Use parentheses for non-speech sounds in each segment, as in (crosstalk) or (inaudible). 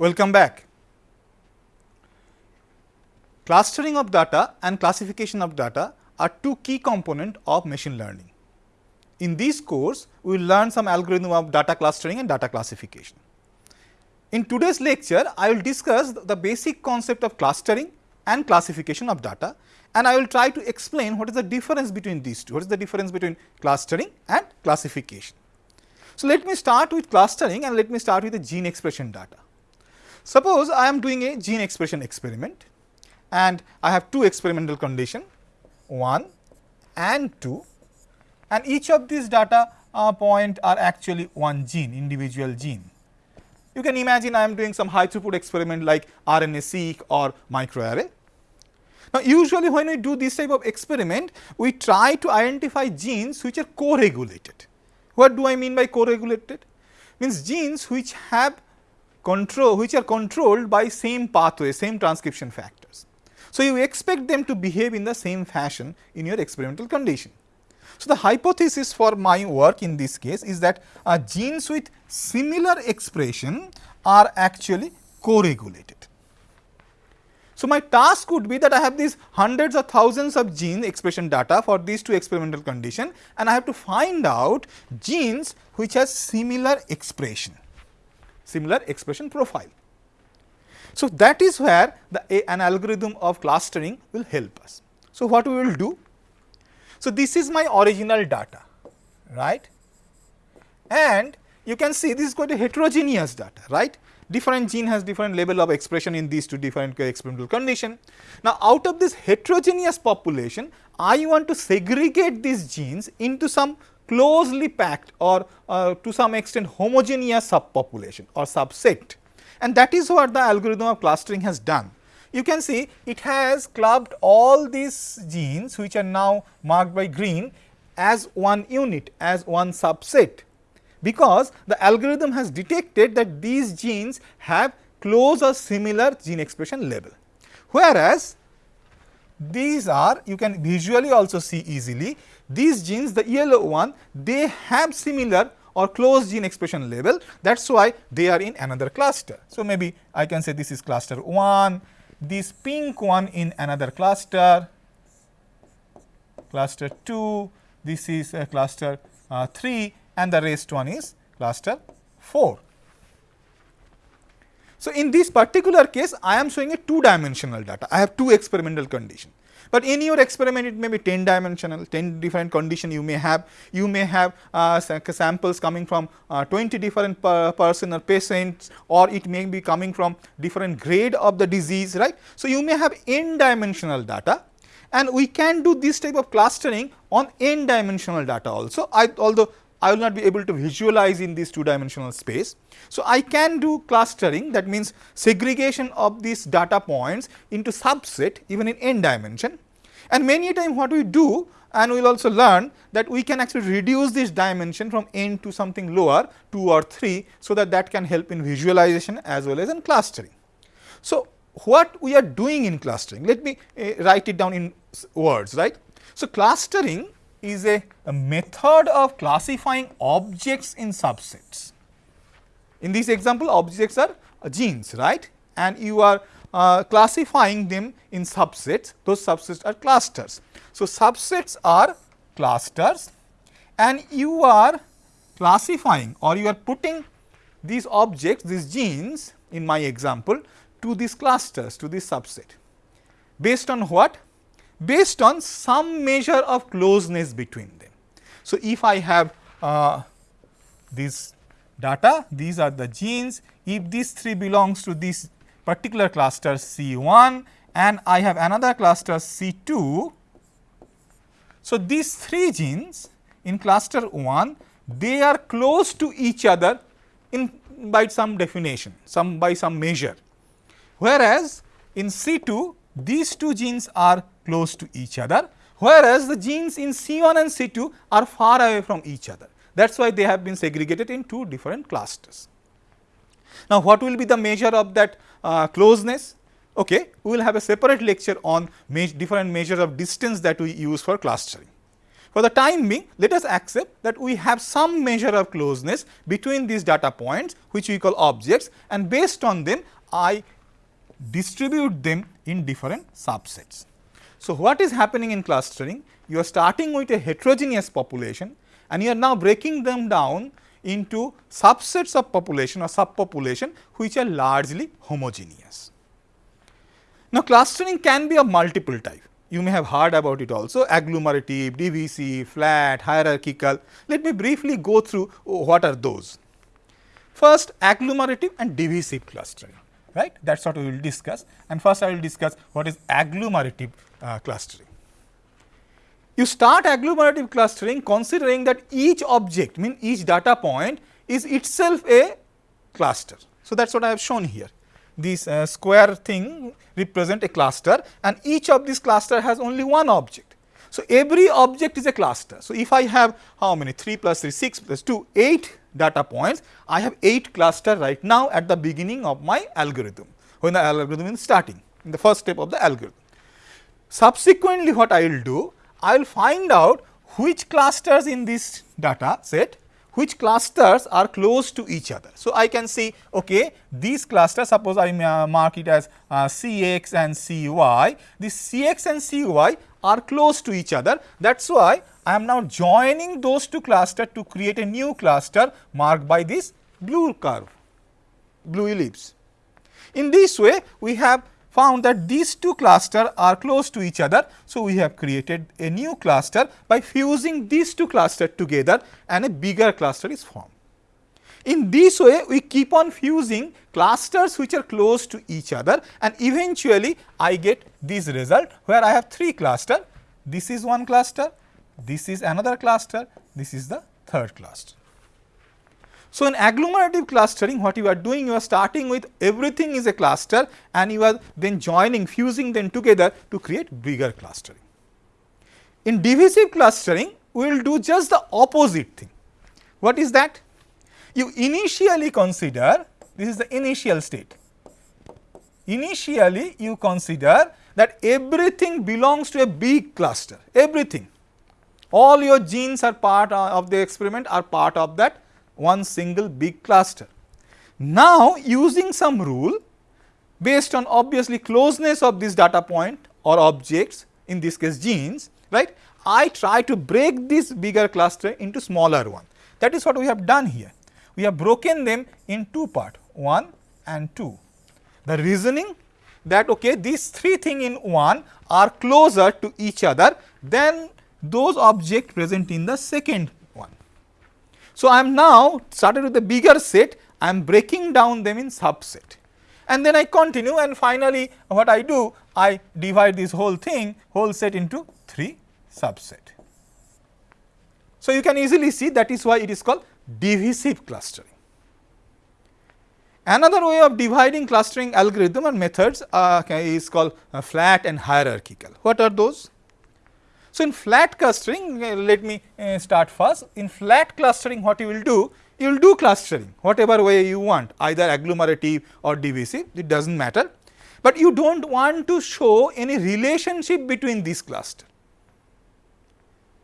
Welcome back. Clustering of data and classification of data are two key components of machine learning. In this course, we will learn some algorithm of data clustering and data classification. In today's lecture, I will discuss the basic concept of clustering and classification of data and I will try to explain what is the difference between these two, what is the difference between clustering and classification. So, let me start with clustering and let me start with the gene expression data. Suppose I am doing a gene expression experiment and I have two experimental condition 1 and 2 and each of these data uh, point are actually one gene individual gene. You can imagine I am doing some high throughput experiment like RNA-seq or microarray. Now, usually when we do this type of experiment, we try to identify genes which are co-regulated. What do I mean by co-regulated? Means genes which have control, which are controlled by same pathway, same transcription factors. So, you expect them to behave in the same fashion in your experimental condition. So, the hypothesis for my work in this case is that uh, genes with similar expression are actually co-regulated. So, my task would be that I have these hundreds or thousands of gene expression data for these two experimental condition and I have to find out genes which has similar expression, similar expression profile. So, that is where the a, an algorithm of clustering will help us. So, what we will do? So, this is my original data, right? And you can see this is quite a heterogeneous data, right? different gene has different level of expression in these two different experimental condition. Now, out of this heterogeneous population, I want to segregate these genes into some closely packed or uh, to some extent homogeneous subpopulation or subset and that is what the algorithm of clustering has done. You can see it has clubbed all these genes which are now marked by green as one unit as one subset because the algorithm has detected that these genes have close or similar gene expression level. Whereas, these are you can visually also see easily these genes the yellow one they have similar or close gene expression level that is why they are in another cluster. So, maybe I can say this is cluster 1, this pink one in another cluster, cluster 2, this is cluster uh, 3 and the rest one is cluster 4. So, in this particular case I am showing a two dimensional data, I have two experimental condition. But in your experiment it may be 10 dimensional, 10 different condition you may have, you may have uh, samples coming from uh, 20 different per person or patients or it may be coming from different grade of the disease, right. So, you may have n dimensional data and we can do this type of clustering on n dimensional data also, I, although I will not be able to visualize in this two dimensional space. So, I can do clustering that means segregation of these data points into subset even in n dimension and many a time what we do and we will also learn that we can actually reduce this dimension from n to something lower 2 or 3. So, that that can help in visualization as well as in clustering. So, what we are doing in clustering let me uh, write it down in words right. So, clustering is a, a method of classifying objects in subsets. In this example objects are uh, genes right and you are uh, classifying them in subsets those subsets are clusters. So, subsets are clusters and you are classifying or you are putting these objects these genes in my example to these clusters to this subset based on what based on some measure of closeness between them. So, if I have uh, this data, these are the genes, if these three belongs to this particular cluster C 1 and I have another cluster C 2. So, these three genes in cluster 1 they are close to each other in by some definition, some by some measure. Whereas, in C 2 these two genes are close to each other, whereas the genes in C1 and C2 are far away from each other. That is why they have been segregated in two different clusters. Now, what will be the measure of that uh, closeness? Okay, we will have a separate lecture on me different measures of distance that we use for clustering. For the time being, let us accept that we have some measure of closeness between these data points which we call objects and based on them I distribute them in different subsets. So, what is happening in clustering? You are starting with a heterogeneous population and you are now breaking them down into subsets of population or subpopulation which are largely homogeneous. Now, clustering can be of multiple type. You may have heard about it also agglomerative, divisive, flat, hierarchical. Let me briefly go through what are those. First agglomerative and divisive clustering right that is what we will discuss and first I will discuss what is agglomerative uh, clustering. You start agglomerative clustering considering that each object mean each data point is itself a cluster. So, that is what I have shown here this uh, square thing represent a cluster and each of these cluster has only one object. So, every object is a cluster. So, if I have how many 3 plus 3 6 plus 2 8 data points, I have 8 cluster right now at the beginning of my algorithm, when the algorithm is starting in the first step of the algorithm. Subsequently, what I will do? I will find out which clusters in this data set, which clusters are close to each other. So, I can see okay, these clusters suppose I mark it as uh, Cx and Cy, this Cx and Cy are close to each other. That is why I am now joining those two clusters to create a new cluster marked by this blue curve, blue ellipse. In this way, we have found that these two clusters are close to each other. So, we have created a new cluster by fusing these two clusters together and a bigger cluster is formed. In this way, we keep on fusing clusters which are close to each other and eventually I get this result where I have 3 cluster. This is one cluster, this is another cluster, this is the third cluster. So, in agglomerative clustering what you are doing you are starting with everything is a cluster and you are then joining fusing them together to create bigger clustering. In divisive clustering we will do just the opposite thing. What is that? You initially consider this is the initial state. Initially you consider that everything belongs to a big cluster, everything. All your genes are part of the experiment are part of that one single big cluster. Now, using some rule based on obviously closeness of this data point or objects in this case genes, right, I try to break this bigger cluster into smaller one. That is what we have done here. We have broken them in two part 1 and 2. The reasoning that okay, these three things in one are closer to each other than those objects present in the second. So, I am now started with the bigger set, I am breaking down them in subset and then I continue and finally, what I do I divide this whole thing whole set into 3 subset. So, you can easily see that is why it is called divisive clustering. Another way of dividing clustering algorithm and methods uh, is called uh, flat and hierarchical. What are those? So, in flat clustering uh, let me uh, start first. In flat clustering what you will do? You will do clustering whatever way you want either agglomerative or divisive it does not matter, but you do not want to show any relationship between these clusters.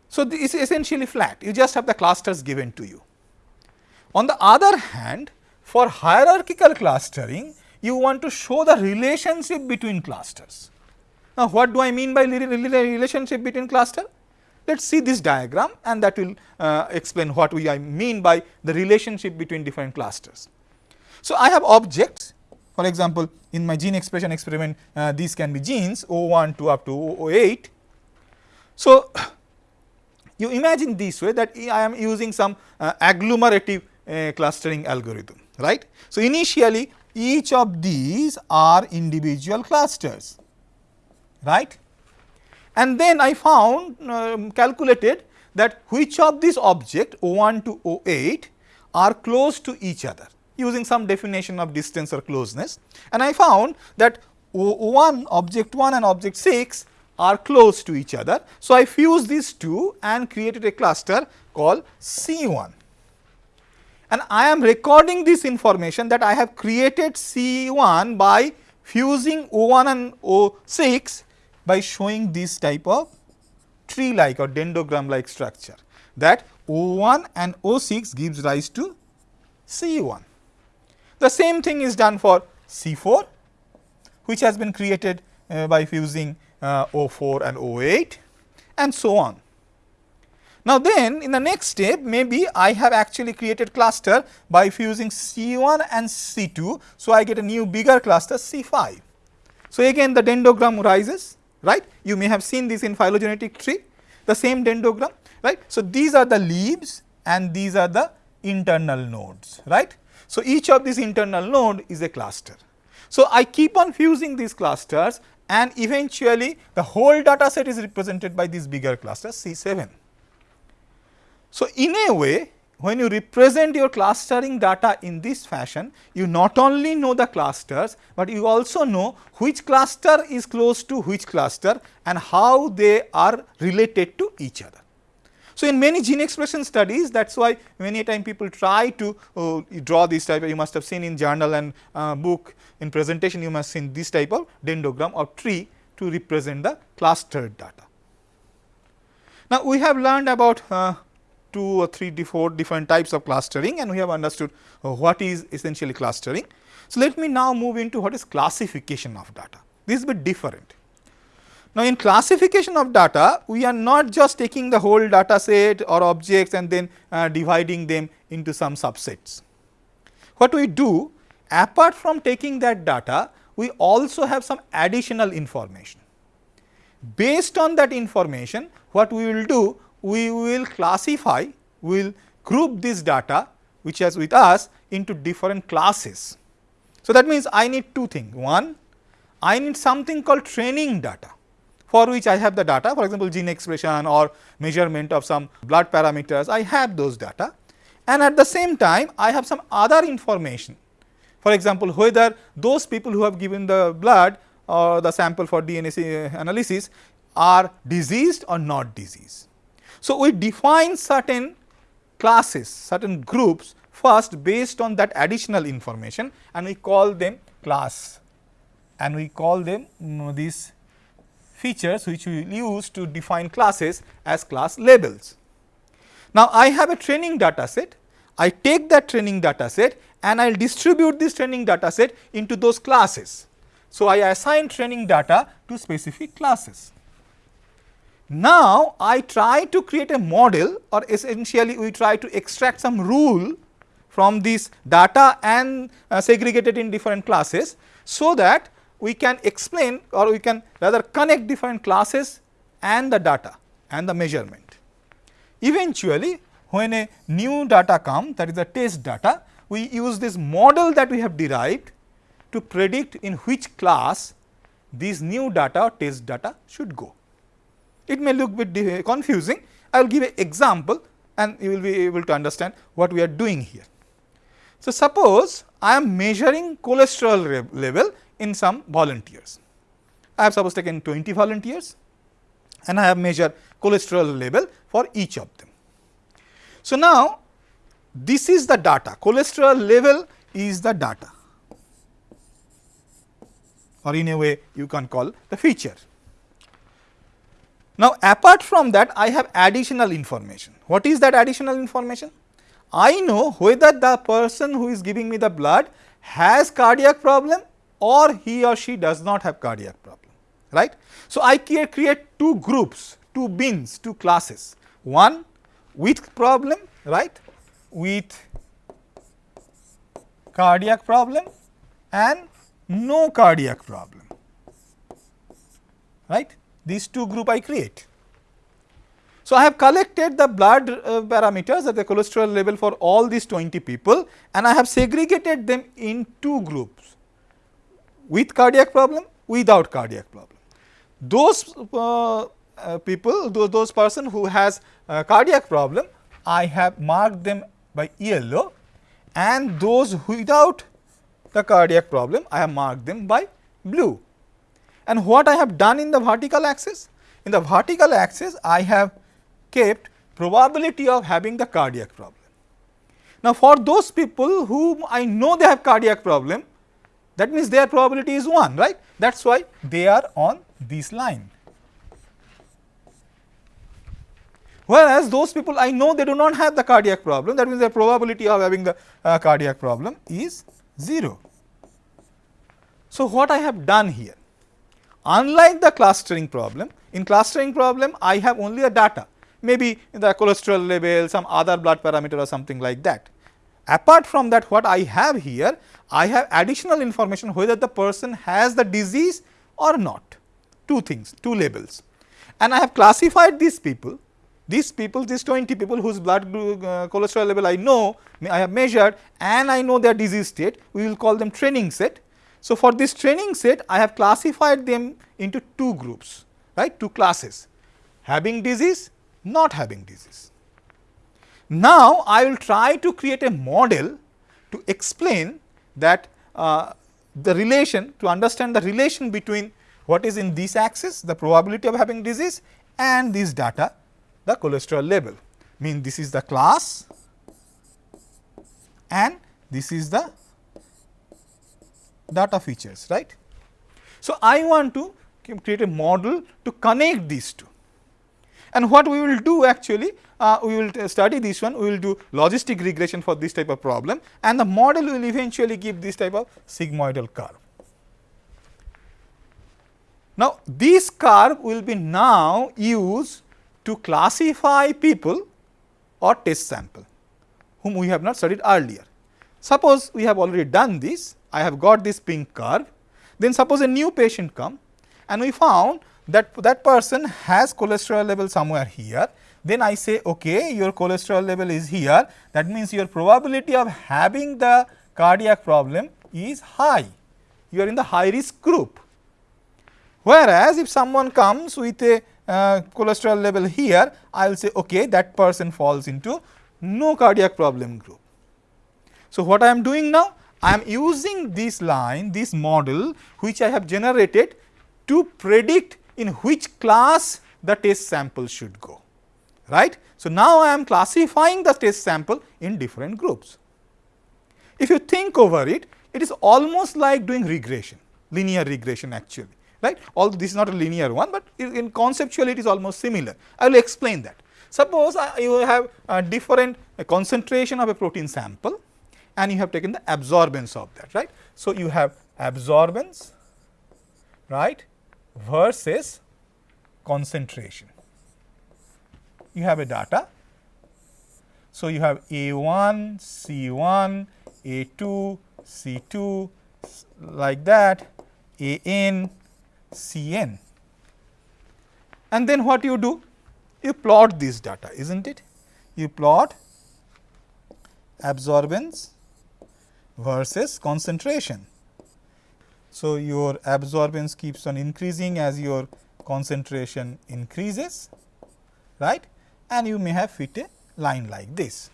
So, this is essentially flat you just have the clusters given to you. On the other hand for hierarchical clustering, you want to show the relationship between clusters. Now, what do I mean by relationship between cluster? Let us see this diagram and that will uh, explain what we I mean by the relationship between different clusters. So, I have objects for example, in my gene expression experiment uh, these can be genes O1 to up to O8. So, (sighs) you imagine this way that I am using some uh, agglomerative uh, clustering algorithm right. So, initially each of these are individual clusters right? And then I found um, calculated that which of these object O1 to O8 are close to each other using some definition of distance or closeness. And I found that O1 object 1 and object 6 are close to each other. So, I fused these two and created a cluster called C1 and I am recording this information that I have created C1 by fusing O1 and O6 by showing this type of tree like or dendrogram like structure that O1 and O6 gives rise to C1. The same thing is done for C4 which has been created uh, by fusing uh, O4 and O8 and so on. Now, then in the next step maybe I have actually created cluster by fusing C1 and C2. So, I get a new bigger cluster C5. So, again the dendrogram rises right you may have seen this in phylogenetic tree the same dendrogram right. So, these are the leaves and these are the internal nodes right. So, each of these internal node is a cluster. So, I keep on fusing these clusters and eventually the whole data set is represented by this bigger cluster C7. So, in a way when you represent your clustering data in this fashion, you not only know the clusters, but you also know which cluster is close to which cluster and how they are related to each other. So, in many gene expression studies that is why many time people try to uh, draw this type you must have seen in journal and uh, book in presentation you must seen this type of dendrogram or tree to represent the clustered data. Now, we have learned about uh, two or three four different types of clustering and we have understood uh, what is essentially clustering. So, let me now move into what is classification of data. This is a bit different. Now, in classification of data, we are not just taking the whole data set or objects and then uh, dividing them into some subsets. What we do apart from taking that data, we also have some additional information. Based on that information, what we will do, we will classify, we will group this data which is with us into different classes. So, that means I need two things. One, I need something called training data for which I have the data for example, gene expression or measurement of some blood parameters I have those data and at the same time I have some other information. For example, whether those people who have given the blood or the sample for DNA analysis are diseased or not diseased. So, we define certain classes, certain groups first based on that additional information and we call them class and we call them you know, these features which we use to define classes as class labels. Now, I have a training data set, I take that training data set and I will distribute this training data set into those classes. So, I assign training data to specific classes. Now, I try to create a model or essentially we try to extract some rule from this data and uh, segregate it in different classes. So, that we can explain or we can rather connect different classes and the data and the measurement. Eventually, when a new data comes that is the test data, we use this model that we have derived to predict in which class these new data or test data should go. It may look bit confusing, I will give an example and you will be able to understand what we are doing here. So, suppose I am measuring cholesterol level in some volunteers. I have suppose taken 20 volunteers and I have measured cholesterol level for each of them. So, now this is the data cholesterol level is the data or in a way you can call the feature. Now, apart from that I have additional information. What is that additional information? I know whether the person who is giving me the blood has cardiac problem or he or she does not have cardiac problem, right. So, I create two groups, two bins, two classes, one with problem, right, with cardiac problem and no cardiac problem, right. These two group I create. So, I have collected the blood uh, parameters at the cholesterol level for all these 20 people and I have segregated them in two groups with cardiac problem, without cardiac problem. Those uh, uh, people, those, those person who has cardiac problem, I have marked them by yellow and those without the cardiac problem, I have marked them by blue. And what I have done in the vertical axis? In the vertical axis, I have kept probability of having the cardiac problem. Now, for those people whom I know they have cardiac problem, that means their probability is 1 right that is why they are on this line. Whereas, those people I know they do not have the cardiac problem that means their probability of having the uh, cardiac problem is 0. So, what I have done here unlike the clustering problem in clustering problem I have only a data. Maybe the cholesterol level some other blood parameter or something like that. Apart from that what I have here I have additional information whether the person has the disease or not. Two things two labels. And I have classified these people. These people, these 20 people whose blood uh, cholesterol level I know, I have measured and I know their disease state, we will call them training set. So, for this training set, I have classified them into two groups, right, two classes, having disease, not having disease. Now, I will try to create a model to explain that uh, the relation, to understand the relation between what is in this axis, the probability of having disease and this data the cholesterol level. Mean this is the class and this is the data features, right. So, I want to create a model to connect these two. And what we will do actually, uh, we will study this one, we will do logistic regression for this type of problem and the model will eventually give this type of sigmoidal curve. Now, this curve will be now used to classify people or test sample whom we have not studied earlier. Suppose we have already done this, I have got this pink curve, then suppose a new patient come and we found that that person has cholesterol level somewhere here, then I say okay your cholesterol level is here that means your probability of having the cardiac problem is high, you are in the high risk group. Whereas, if someone comes with a uh, cholesterol level here, I will say okay that person falls into no cardiac problem group. So, what I am doing now? I am using this line, this model which I have generated to predict in which class the test sample should go, right. So, now I am classifying the test sample in different groups. If you think over it, it is almost like doing regression, linear regression actually right. Although this is not a linear one, but in conceptually it is almost similar. I will explain that. Suppose uh, you have a different concentration of a protein sample and you have taken the absorbance of that, right. So, you have absorbance, right, versus concentration. You have a data. So, you have A1, C1, A2, C2 like that, AN, Cn. And then what you do? You plot this data, is not it? You plot absorbance versus concentration. So, your absorbance keeps on increasing as your concentration increases, right? And you may have fit a line like this.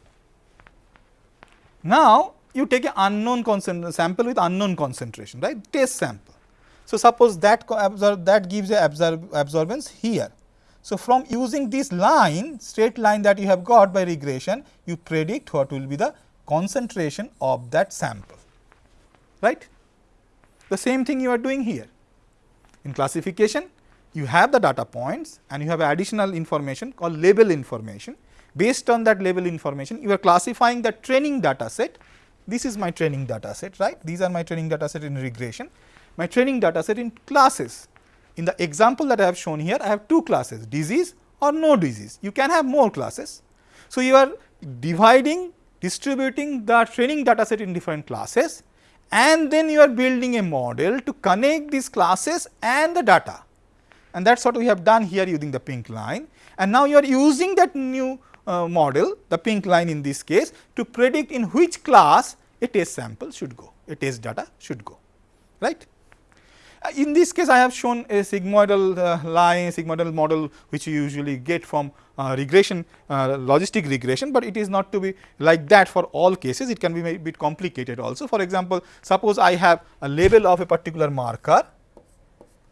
Now, you take an unknown sample with unknown concentration, right? Test sample. So, suppose that that gives a absorb absorbance here. So, from using this line straight line that you have got by regression you predict what will be the concentration of that sample right. The same thing you are doing here. In classification you have the data points and you have additional information called label information. Based on that label information you are classifying the training data set. This is my training data set right. These are my training data set in regression my training data set in classes. In the example that I have shown here, I have two classes disease or no disease. You can have more classes. So, you are dividing distributing the training data set in different classes and then you are building a model to connect these classes and the data. And that is what we have done here using the pink line. And now you are using that new uh, model, the pink line in this case, to predict in which class a test sample should go, a test data should go, right. In this case, I have shown a sigmoidal uh, line, sigmoidal model which you usually get from uh, regression, uh, logistic regression, but it is not to be like that for all cases. It can be a bit complicated also. For example, suppose I have a label of a particular marker,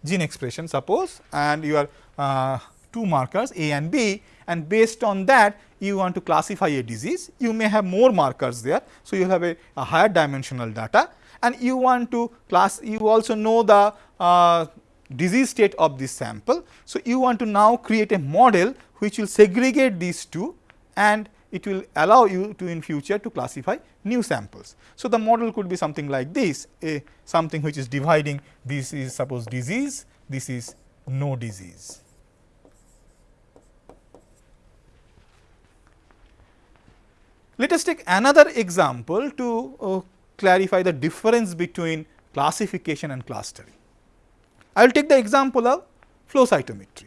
gene expression suppose and you are uh, two markers A and B and based on that you want to classify a disease, you may have more markers there. So, you will have a, a higher dimensional data and you want to class you also know the uh, disease state of this sample. So, you want to now create a model which will segregate these two and it will allow you to in future to classify new samples. So, the model could be something like this a something which is dividing this is suppose disease, this is no disease. Let us take another example to uh, clarify the difference between classification and clustering. I will take the example of flow cytometry.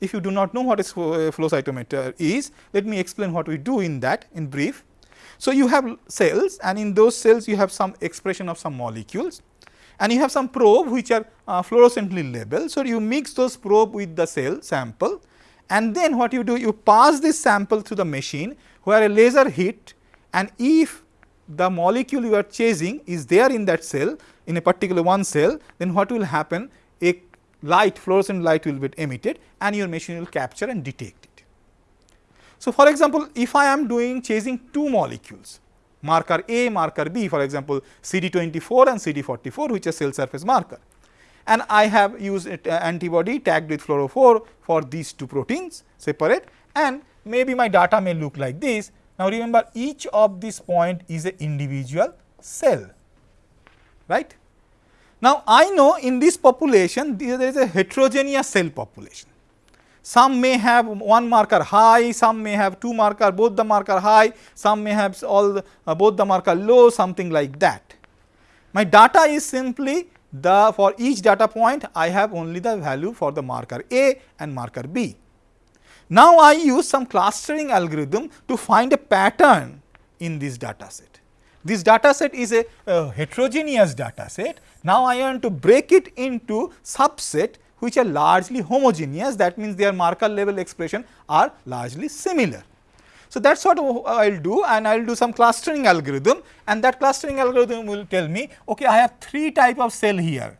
If you do not know what is uh, flow cytometer is, let me explain what we do in that in brief. So, you have cells and in those cells you have some expression of some molecules and you have some probe which are uh, fluorescently labeled. So, you mix those probe with the cell sample and then what you do you pass this sample to the machine where a laser hit and if the molecule you are chasing is there in that cell in a particular one cell then what will happen a light fluorescent light will be emitted and your machine will capture and detect it. So, for example, if I am doing chasing two molecules marker A, marker B for example, CD24 and CD44 which is cell surface marker and I have used uh, antibody tagged with fluorophore for these two proteins separate and maybe my data may look like this. Now, remember each of this point is a individual cell right. Now, I know in this population there is a heterogeneous cell population. Some may have one marker high, some may have two marker, both the marker high, some may have all the, uh, both the marker low, something like that. My data is simply the for each data point I have only the value for the marker A and marker B. Now, I use some clustering algorithm to find a pattern in this data set. This data set is a, heterogeneous data set. Now, I want to break it into subset which are largely homogeneous that means their marker level expression are largely similar. So, that is what I will do and I will do some clustering algorithm and that clustering algorithm will tell me okay I have three type of cell here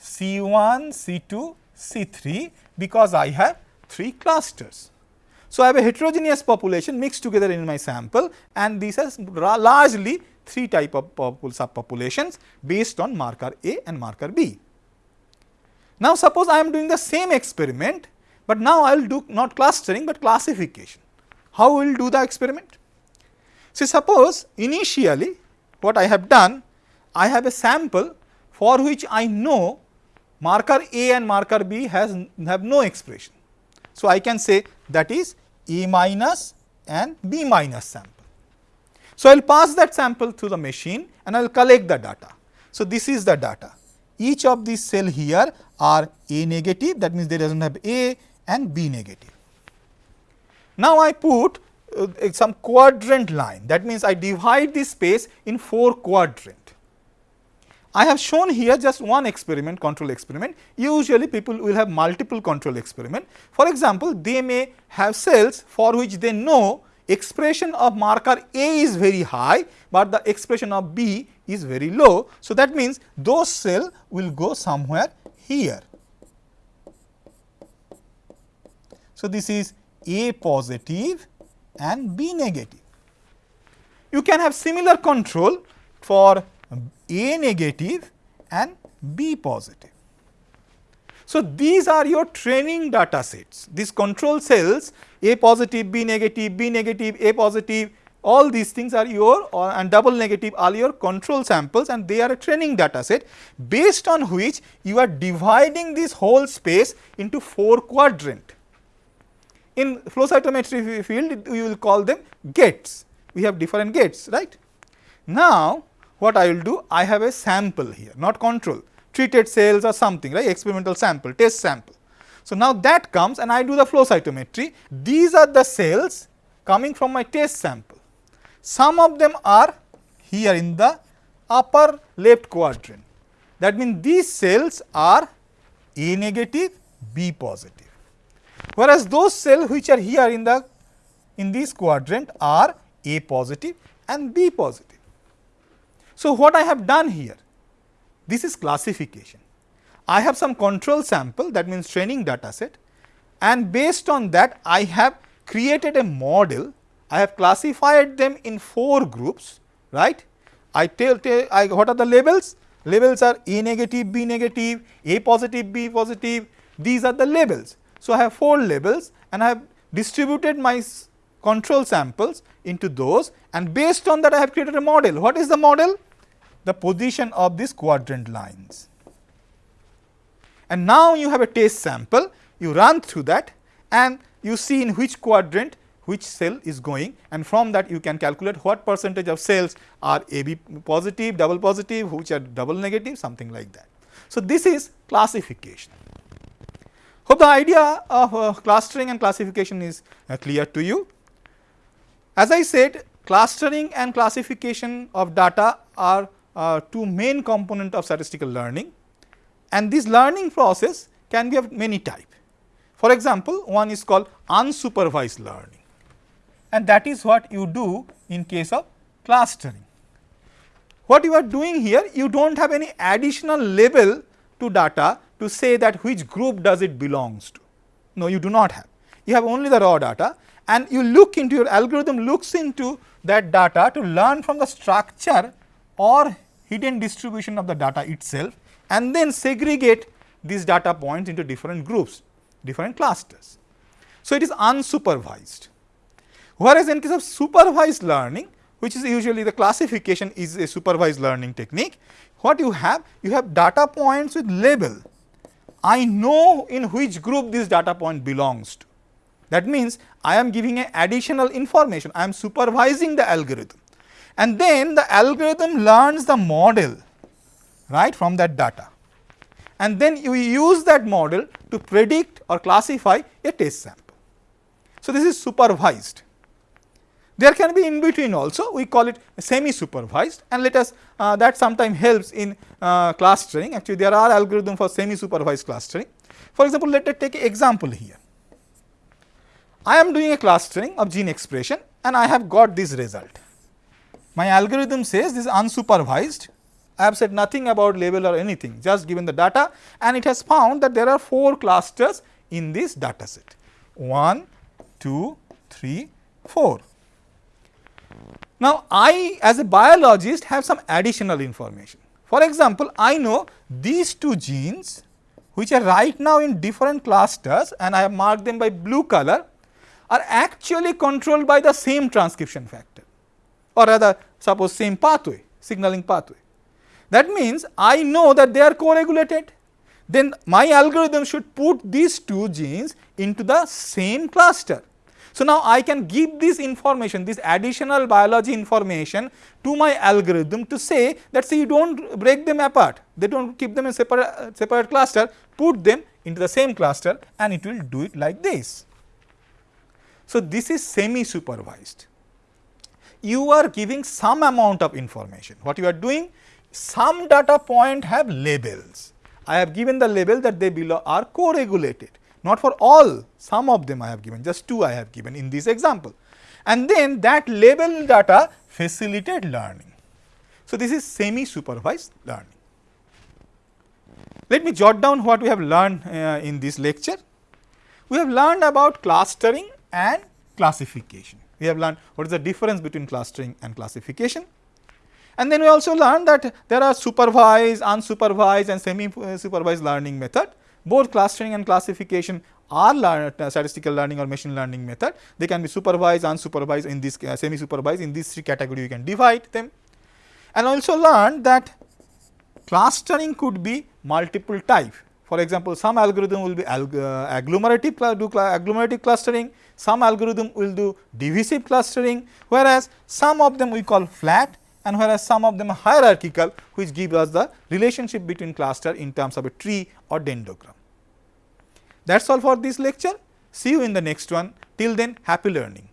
C1, C2, C3 because I have three clusters. So, I have a heterogeneous population mixed together in my sample and these are largely three type of subpopulations based on marker A and marker B. Now, suppose I am doing the same experiment, but now I will do not clustering, but classification. How will do the experiment? See, suppose initially what I have done, I have a sample for which I know marker A and marker B has have no expression. So, I can say that is A minus and B minus sample. So, I will pass that sample through the machine and I will collect the data. So, this is the data. Each of these cell here are A negative that means they does not have A and B negative. Now, I put uh, some quadrant line that means I divide this space in 4 quadrant. I have shown here just one experiment control experiment usually people will have multiple control experiment. For example, they may have cells for which they know expression of marker A is very high, but the expression of B is very low. So, that means those cell will go somewhere here. So, this is A positive and B negative. You can have similar control for A negative and B positive. So, these are your training data sets. These control cells A positive, B negative, B negative, A positive, all these things are your or and double negative are your control samples and they are a training data set based on which you are dividing this whole space into 4 quadrant. In flow cytometry field we will call them gates, we have different gates right. Now, what I will do I have a sample here not control treated cells or something right experimental sample test sample. So, now that comes and I do the flow cytometry these are the cells coming from my test sample. Some of them are here in the upper left quadrant that means these cells are A negative B positive whereas those cells which are here in the in this quadrant are A positive and B positive. So, what I have done here this is classification. I have some control sample that means training data set and based on that I have created a model. I have classified them in 4 groups right. I tell, tell I, what are the labels? labels are A negative, B negative, A positive, B positive, these are the labels. So, I have 4 labels and I have distributed my control samples into those and based on that I have created a model. What is the model? The position of these quadrant lines. And now you have a test sample, you run through that and you see in which quadrant which cell is going and from that you can calculate what percentage of cells are AB positive, double positive, which are double negative, something like that. So, this is classification. Hope the idea of uh, clustering and classification is uh, clear to you. As I said clustering and classification of data are uh, two main component of statistical learning and this learning process can be of many type. For example, one is called unsupervised learning and that is what you do in case of clustering. What you are doing here, you do not have any additional label to data to say that which group does it belongs to. No, you do not have. You have only the raw data and you look into your algorithm looks into that data to learn from the structure or hidden distribution of the data itself and then segregate these data points into different groups, different clusters. So, it is unsupervised. Whereas, in case of supervised learning, which is usually the classification is a supervised learning technique, what you have? You have data points with label. I know in which group this data point belongs to. That means, I am giving a additional information, I am supervising the algorithm and then the algorithm learns the model right from that data and then you use that model to predict or classify a test sample. So, this is supervised. There can be in between also we call it semi supervised and let us uh, that sometimes helps in uh, clustering actually there are algorithm for semi supervised clustering. For example, let us take an example here. I am doing a clustering of gene expression and I have got this result. My algorithm says this is unsupervised I have said nothing about label or anything just given the data and it has found that there are 4 clusters in this data set 1, 2, 3, 4. Now, I as a biologist have some additional information. For example, I know these two genes which are right now in different clusters and I have marked them by blue color are actually controlled by the same transcription factor or rather suppose same pathway signaling pathway. That means, I know that they are co-regulated, then my algorithm should put these two genes into the same cluster. So, now I can give this information, this additional biology information to my algorithm to say that say you do not break them apart, they do not keep them in separate, separate cluster, put them into the same cluster and it will do it like this. So, this is semi supervised. You are giving some amount of information. What you are doing? some data point have labels. I have given the label that they below are co-regulated, not for all, some of them I have given, just two I have given in this example. And then that label data facilitate learning. So, this is semi supervised learning. Let me jot down what we have learned uh, in this lecture. We have learned about clustering and classification. We have learned what is the difference between clustering and classification. And then we also learned that there are supervised, unsupervised and semi supervised learning method. Both clustering and classification are learn, uh, statistical learning or machine learning method. They can be supervised, unsupervised in this uh, semi supervised in these three category you can divide them. And also learned that clustering could be multiple type. For example, some algorithm will be uh, agglomerative, do agglomerative clustering, some algorithm will do divisive clustering, whereas some of them we call flat and whereas some of them are hierarchical which give us the relationship between cluster in terms of a tree or dendrogram. That is all for this lecture. See you in the next one. Till then happy learning.